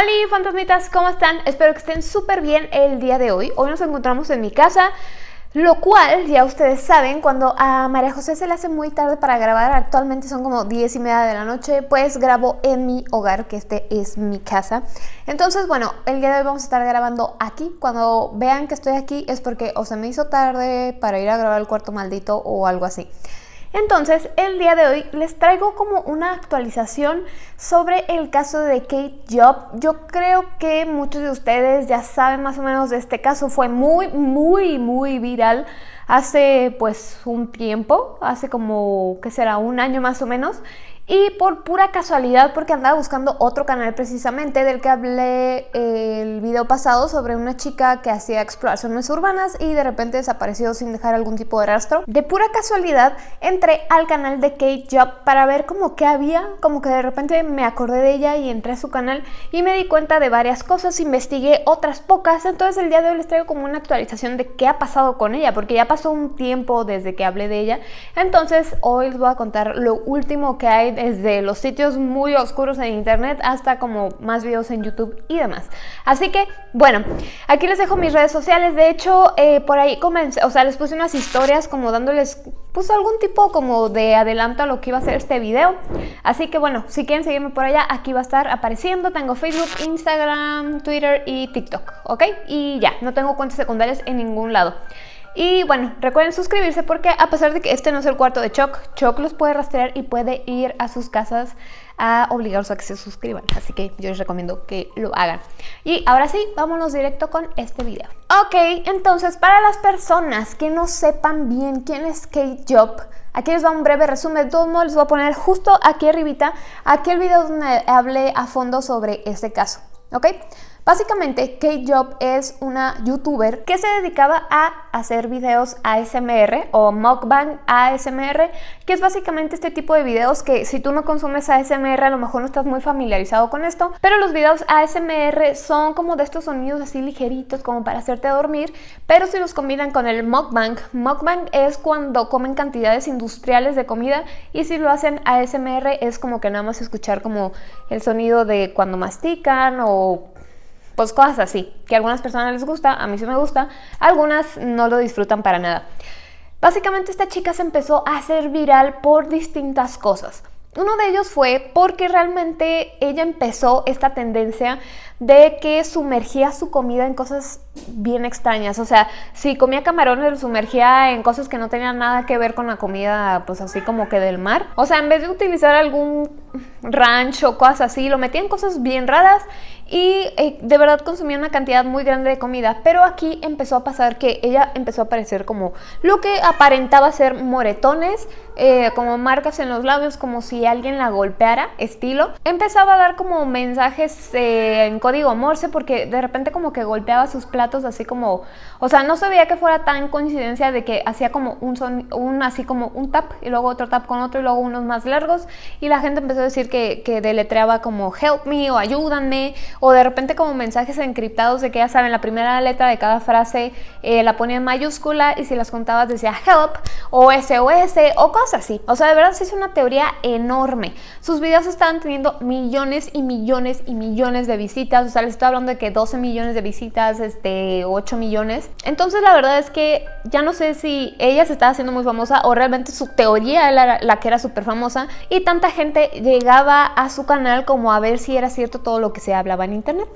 Hola fantasmitas, ¿cómo están? Espero que estén súper bien el día de hoy. Hoy nos encontramos en mi casa, lo cual, ya ustedes saben, cuando a María José se le hace muy tarde para grabar, actualmente son como 10 y media de la noche, pues grabo en mi hogar, que este es mi casa. Entonces, bueno, el día de hoy vamos a estar grabando aquí. Cuando vean que estoy aquí es porque o se me hizo tarde para ir a grabar el cuarto maldito o algo así. Entonces, el día de hoy les traigo como una actualización sobre el caso de Kate Job. Yo creo que muchos de ustedes ya saben más o menos de este caso. Fue muy, muy, muy viral hace pues un tiempo, hace como, ¿qué será? Un año más o menos. Y por pura casualidad, porque andaba buscando otro canal precisamente del que hablé el video pasado sobre una chica que hacía exploraciones urbanas y de repente desapareció sin dejar algún tipo de rastro. De pura casualidad entré al canal de Kate Job para ver como que había, como que de repente me acordé de ella y entré a su canal y me di cuenta de varias cosas, investigué otras pocas, entonces el día de hoy les traigo como una actualización de qué ha pasado con ella, porque ya pasó un tiempo desde que hablé de ella, entonces hoy les voy a contar lo último que hay desde los sitios muy oscuros en internet hasta como más videos en YouTube y demás. Así que, bueno, aquí les dejo mis redes sociales. De hecho, eh, por ahí comencé, o sea, les puse unas historias como dándoles pues algún tipo como de adelanto a lo que iba a ser este video. Así que bueno, si quieren seguirme por allá, aquí va a estar apareciendo. Tengo Facebook, Instagram, Twitter y TikTok, ¿ok? Y ya, no tengo cuentas secundarias en ningún lado. Y bueno, recuerden suscribirse porque a pesar de que este no es el cuarto de Choc, Choc los puede rastrear y puede ir a sus casas a obligarlos a que se suscriban. Así que yo les recomiendo que lo hagan. Y ahora sí, vámonos directo con este video. Ok, entonces para las personas que no sepan bien quién es Kate Job, aquí les va un breve resumen. De todos modos les voy a poner justo aquí arribita aquel video donde hablé a fondo sobre este caso. ¿Ok? Básicamente, Kate Job es una youtuber que se dedicaba a hacer videos ASMR o mukbang ASMR, que es básicamente este tipo de videos que si tú no consumes ASMR a lo mejor no estás muy familiarizado con esto, pero los videos ASMR son como de estos sonidos así ligeritos como para hacerte dormir, pero si los combinan con el mukbang, mukbang es cuando comen cantidades industriales de comida y si lo hacen ASMR es como que nada más escuchar como el sonido de cuando mastican o pues cosas así, que a algunas personas les gusta, a mí sí me gusta, algunas no lo disfrutan para nada. Básicamente esta chica se empezó a hacer viral por distintas cosas. Uno de ellos fue porque realmente ella empezó esta tendencia de que sumergía su comida en cosas bien extrañas. O sea, si comía camarones, lo sumergía en cosas que no tenían nada que ver con la comida, pues así como que del mar. O sea, en vez de utilizar algún rancho o cosas así, lo metía en cosas bien raras y eh, de verdad consumía una cantidad muy grande de comida. Pero aquí empezó a pasar que ella empezó a aparecer como lo que aparentaba ser moretones, eh, como marcas en los labios, como si alguien la golpeara, estilo. Empezaba a dar como mensajes eh, en código Morse porque de repente como que golpeaba sus platos así como, o sea, no se veía que fuera tan coincidencia de que hacía como un son, un así como un tap y luego otro tap con otro y luego unos más largos y la gente empezó a decir que, que deletreaba como help me o ayúdanme o de repente como mensajes encriptados de que ya saben, la primera letra de cada frase eh, la ponía en mayúscula y si las contabas decía help o SOS o cosas así. O sea, de verdad se hizo una teoría enorme. Sus videos estaban teniendo millones y millones y millones de visitas. O sea, les estoy hablando de que 12 millones de visitas, este, 8 millones. Entonces la verdad es que ya no sé si ella se estaba haciendo muy famosa o realmente su teoría era la que era súper famosa y tanta gente llegaba a su canal como a ver si era cierto todo lo que se hablaba en internet.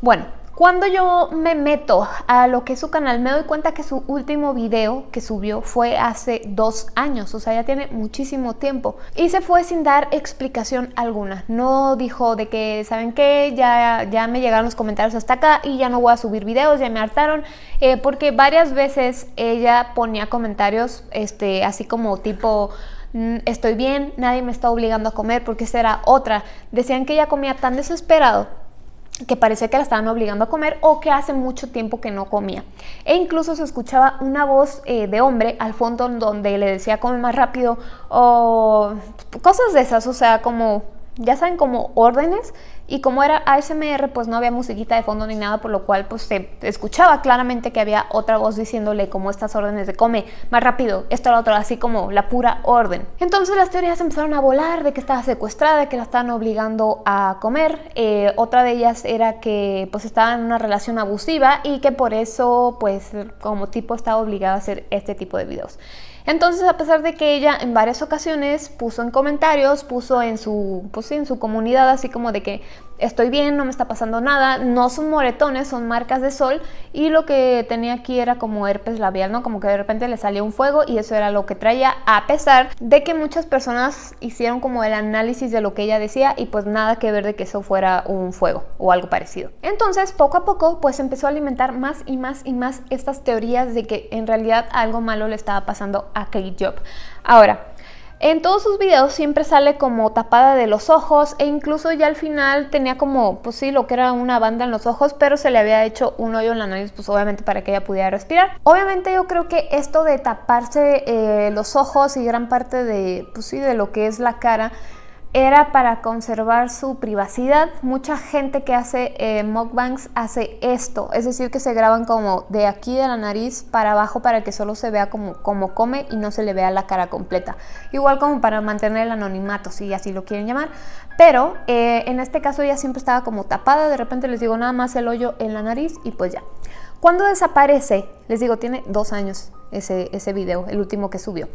Bueno, cuando yo me meto a lo que es su canal, me doy cuenta que su último video que subió fue hace dos años, o sea, ya tiene muchísimo tiempo. Y se fue sin dar explicación alguna. No dijo de que, ¿saben qué? Ya, ya me llegaron los comentarios hasta acá y ya no voy a subir videos, ya me hartaron. Eh, porque varias veces ella ponía comentarios este, así como tipo mm, estoy bien, nadie me está obligando a comer, porque esa era otra. Decían que ella comía tan desesperado que parecía que la estaban obligando a comer o que hace mucho tiempo que no comía. E incluso se escuchaba una voz eh, de hombre al fondo donde le decía come más rápido o cosas de esas, o sea, como, ya saben, como órdenes y como era ASMR pues no había musiquita de fondo ni nada por lo cual pues se escuchaba claramente que había otra voz diciéndole como estas órdenes de come más rápido, esto lo otro, así como la pura orden. Entonces las teorías empezaron a volar de que estaba secuestrada, de que la estaban obligando a comer, eh, otra de ellas era que pues estaba en una relación abusiva y que por eso pues como tipo estaba obligada a hacer este tipo de videos. Entonces, a pesar de que ella en varias ocasiones puso en comentarios, puso en su, en su comunidad así como de que estoy bien, no me está pasando nada, no son moretones, son marcas de sol y lo que tenía aquí era como herpes labial, ¿no? Como que de repente le salía un fuego y eso era lo que traía, a pesar de que muchas personas hicieron como el análisis de lo que ella decía y pues nada que ver de que eso fuera un fuego o algo parecido. Entonces, poco a poco, pues empezó a alimentar más y más y más estas teorías de que en realidad algo malo le estaba pasando a Kate Job. Ahora, en todos sus videos siempre sale como tapada de los ojos e incluso ya al final tenía como, pues sí, lo que era una banda en los ojos, pero se le había hecho un hoyo en la nariz, pues obviamente para que ella pudiera respirar. Obviamente yo creo que esto de taparse eh, los ojos y gran parte de, pues sí, de lo que es la cara, era para conservar su privacidad. Mucha gente que hace eh, mukbangs hace esto, es decir, que se graban como de aquí de la nariz para abajo para que solo se vea como, como come y no se le vea la cara completa. Igual como para mantener el anonimato, si así lo quieren llamar. Pero eh, en este caso ella siempre estaba como tapada, de repente les digo nada más el hoyo en la nariz y pues ya. Cuando desaparece, les digo, tiene dos años ese, ese video, el último que subió.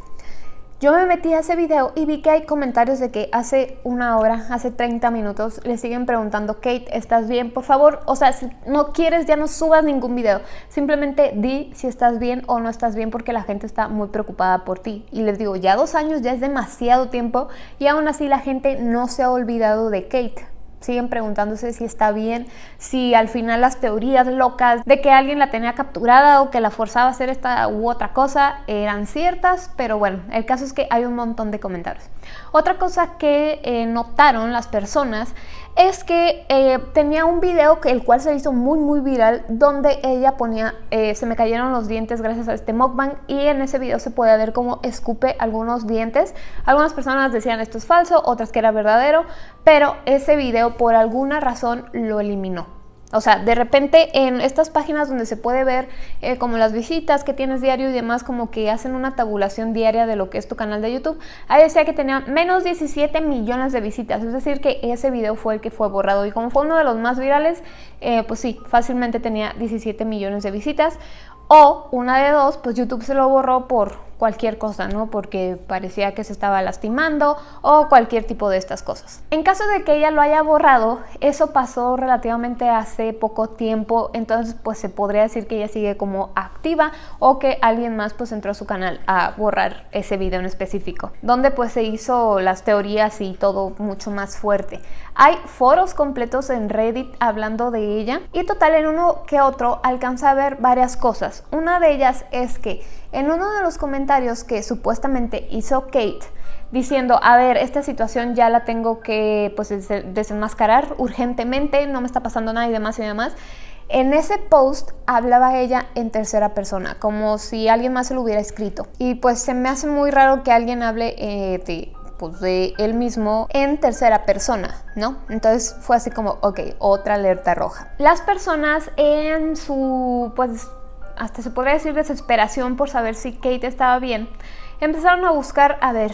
Yo me metí a ese video y vi que hay comentarios de que hace una hora, hace 30 minutos, le siguen preguntando, Kate, ¿estás bien? Por favor, o sea, si no quieres ya no subas ningún video. Simplemente di si estás bien o no estás bien porque la gente está muy preocupada por ti. Y les digo, ya dos años ya es demasiado tiempo y aún así la gente no se ha olvidado de Kate siguen preguntándose si está bien, si al final las teorías locas de que alguien la tenía capturada o que la forzaba a hacer esta u otra cosa eran ciertas, pero bueno, el caso es que hay un montón de comentarios. Otra cosa que eh, notaron las personas es que eh, tenía un video que el cual se hizo muy muy viral donde ella ponía eh, se me cayeron los dientes gracias a este mukbang y en ese video se puede ver cómo escupe algunos dientes. Algunas personas decían esto es falso otras que era verdadero pero ese video por alguna razón lo eliminó o sea, de repente en estas páginas donde se puede ver eh, como las visitas que tienes diario y demás, como que hacen una tabulación diaria de lo que es tu canal de YouTube, ahí decía que tenía menos 17 millones de visitas, es decir que ese video fue el que fue borrado y como fue uno de los más virales, eh, pues sí, fácilmente tenía 17 millones de visitas. O una de dos, pues YouTube se lo borró por cualquier cosa, ¿no? Porque parecía que se estaba lastimando o cualquier tipo de estas cosas. En caso de que ella lo haya borrado, eso pasó relativamente hace poco tiempo, entonces pues se podría decir que ella sigue como activa o que alguien más pues entró a su canal a borrar ese video en específico, donde pues se hizo las teorías y todo mucho más fuerte. Hay foros completos en Reddit hablando de ella y total en uno que otro alcanza a ver varias cosas. Una de ellas es que en uno de los comentarios que supuestamente hizo Kate, diciendo, a ver, esta situación ya la tengo que pues, desenmascarar urgentemente, no me está pasando nada y demás y demás. En ese post hablaba ella en tercera persona, como si alguien más se lo hubiera escrito. Y pues se me hace muy raro que alguien hable eh, de, pues, de él mismo en tercera persona, ¿no? Entonces fue así como, ok, otra alerta roja. Las personas en su, pues, hasta se podría decir desesperación por saber si Kate estaba bien, empezaron a buscar, a ver,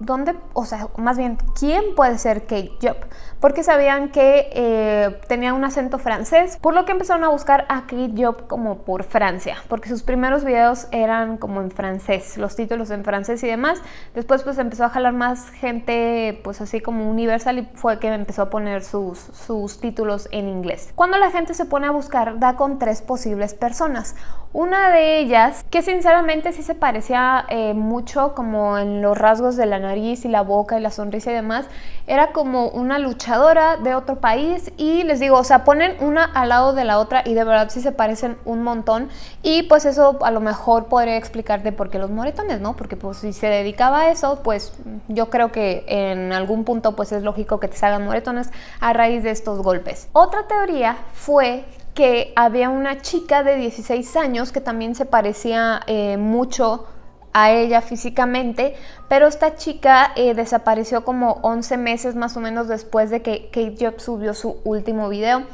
¿dónde, o sea, más bien, quién puede ser Kate Job? Porque sabían que eh, tenía un acento francés, por lo que empezaron a buscar a Kate Job como por Francia, porque sus primeros videos eran como en francés, los títulos en francés y demás. Después pues empezó a jalar más gente, pues así como universal y fue que empezó a poner sus, sus títulos en inglés. Cuando la gente se pone a buscar, da con tres posibles personas. Una de ellas, que sinceramente sí se parecía eh, mucho como en los rasgos de la nariz y la boca y la sonrisa y demás, era como una luchadora de otro país y les digo, o sea, ponen una al lado de la otra y de verdad sí se parecen un montón y pues eso a lo mejor podría explicarte por qué los moretones, ¿no? Porque pues si se dedicaba a eso, pues yo creo que en algún punto pues es lógico que te salgan moretones a raíz de estos golpes. Otra teoría fue que había una chica de 16 años que también se parecía eh, mucho a ella físicamente, pero esta chica eh, desapareció como 11 meses más o menos después de que Kate Job subió su último video.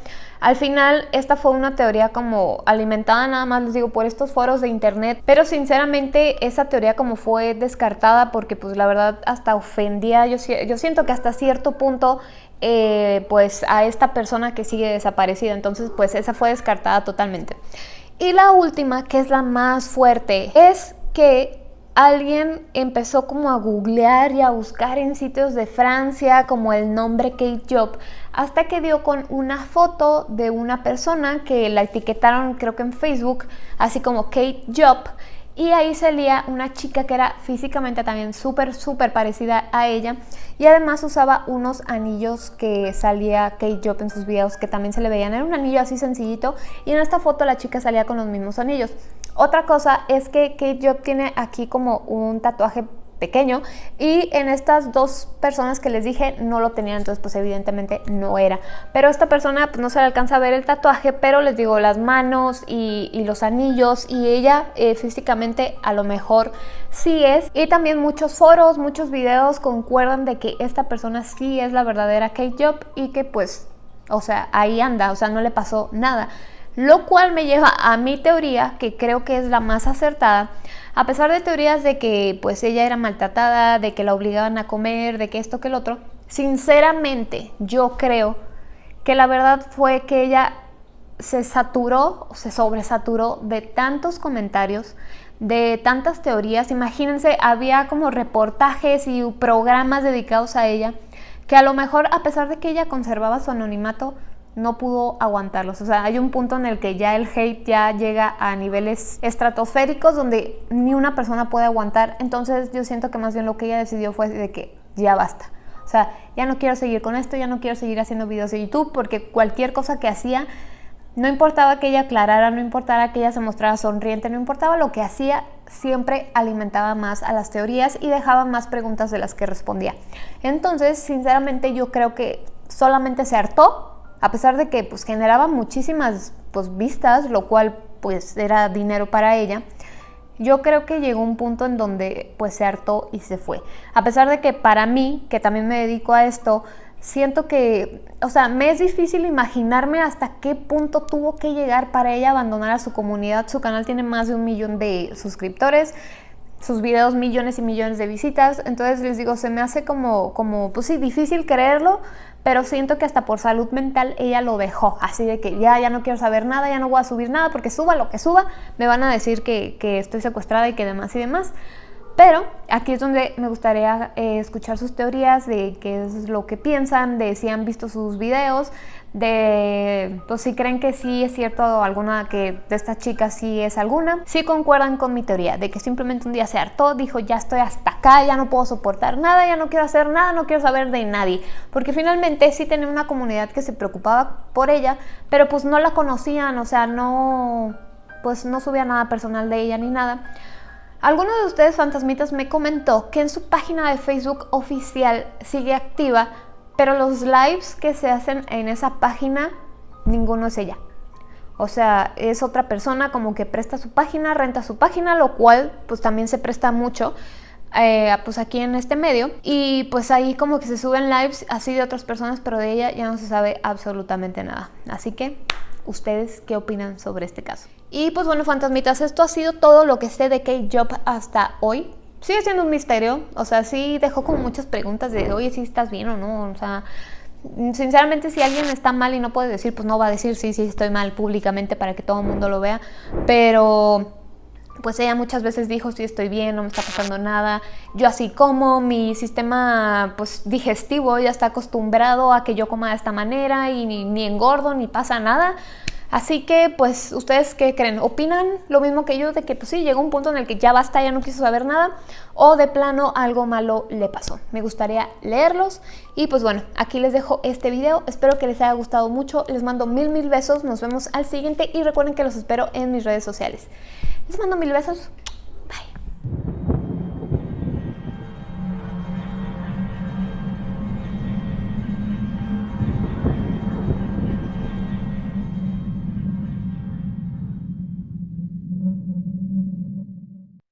Al final, esta fue una teoría como alimentada nada más, les digo, por estos foros de internet, pero sinceramente esa teoría como fue descartada porque pues la verdad hasta ofendía, yo siento que hasta cierto punto eh, pues a esta persona que sigue desaparecida, entonces pues esa fue descartada totalmente. Y la última, que es la más fuerte, es que alguien empezó como a googlear y a buscar en sitios de Francia como el nombre Kate Job, hasta que dio con una foto de una persona que la etiquetaron creo que en Facebook, así como Kate Job, y ahí salía una chica que era físicamente también súper, súper parecida a ella y además usaba unos anillos que salía Kate Job en sus videos que también se le veían. Era un anillo así sencillito y en esta foto la chica salía con los mismos anillos. Otra cosa es que Kate Job tiene aquí como un tatuaje pequeño y en estas dos personas que les dije no lo tenían, entonces pues evidentemente no era. Pero esta persona pues no se le alcanza a ver el tatuaje, pero les digo las manos y, los anillos y ella eh, físicamente a lo mejor sí es. Y también muchos foros, muchos videos concuerdan de que esta persona sí es la verdadera Kate Job y que pues, o sea, ahí anda, o sea, no le pasó nada. Lo cual me lleva a mi teoría, que creo que es la más acertada, a pesar de teorías de que pues ella era maltratada, de que la obligaban a comer, de que esto, que el otro, sinceramente yo creo que la verdad fue que ella se saturó, se sobresaturó de tantos comentarios, de tantas teorías. Imagínense, había como reportajes y programas dedicados a ella, que a lo mejor a pesar de que ella conservaba su anonimato, no pudo aguantarlos. O sea, hay un punto en el que ya el hate ya llega a niveles estratosféricos donde ni una persona puede aguantar. Entonces yo siento que más bien lo que ella decidió fue de que ya basta. O sea, ya no quiero seguir con esto, ya no quiero seguir haciendo videos de YouTube porque cualquier cosa que hacía, no importaba que ella aclarara, no importara que ella se mostrara sonriente, no importaba lo que hacía, siempre alimentaba más a las teorías y dejaba más preguntas de las que respondía. Entonces, sinceramente yo creo que solamente se hartó a pesar de que pues, generaba muchísimas pues, vistas, lo cual pues era dinero para ella, yo creo que llegó un punto en donde pues se hartó y se fue. A pesar de que para mí, que también me dedico a esto, siento que, o sea, me es difícil imaginarme hasta qué punto tuvo que llegar para ella abandonar a su comunidad. Su canal tiene más de un millón de suscriptores, sus videos millones y millones de visitas. Entonces les digo, se me hace como, como pues sí, difícil creerlo, pero siento que hasta por salud mental ella lo dejó, así de que ya, ya no quiero saber nada, ya no voy a subir nada, porque suba lo que suba, me van a decir que, que estoy secuestrada y que demás y demás. Pero aquí es donde me gustaría eh, escuchar sus teorías de qué es lo que piensan, de si han visto sus videos, de pues, si creen que sí es cierto alguna que de estas chicas sí es alguna. Si concuerdan con mi teoría de que simplemente un día se hartó, dijo ya estoy hasta acá, ya no puedo soportar nada, ya no quiero hacer nada, no quiero saber de nadie. Porque finalmente sí tenía una comunidad que se preocupaba por ella, pero pues no la conocían, o sea, no, pues no subía nada personal de ella ni nada. Alguno de ustedes fantasmitas me comentó que en su página de Facebook oficial sigue activa, pero los lives que se hacen en esa página, ninguno es ella. O sea, es otra persona como que presta su página, renta su página, lo cual pues también se presta mucho eh, pues aquí en este medio. Y pues ahí como que se suben lives así de otras personas, pero de ella ya no se sabe absolutamente nada. Así que, ¿ustedes qué opinan sobre este caso? Y pues bueno, fantasmitas, esto ha sido todo lo que sé de Kate Job hasta hoy. Sigue siendo un misterio, o sea, sí dejó como muchas preguntas de, oye, si estás bien o no, o sea, sinceramente si alguien está mal y no puede decir, pues no va a decir sí, sí estoy mal públicamente para que todo el mundo lo vea, pero pues ella muchas veces dijo, sí estoy bien, no me está pasando nada, yo así como, mi sistema pues digestivo ya está acostumbrado a que yo coma de esta manera y ni engordo ni pasa nada, Así que, pues, ¿ustedes qué creen? ¿Opinan lo mismo que yo de que, pues sí, llegó un punto en el que ya basta, ya no quiso saber nada? ¿O de plano algo malo le pasó? Me gustaría leerlos. Y pues bueno, aquí les dejo este video. Espero que les haya gustado mucho. Les mando mil, mil besos. Nos vemos al siguiente. Y recuerden que los espero en mis redes sociales. Les mando mil besos.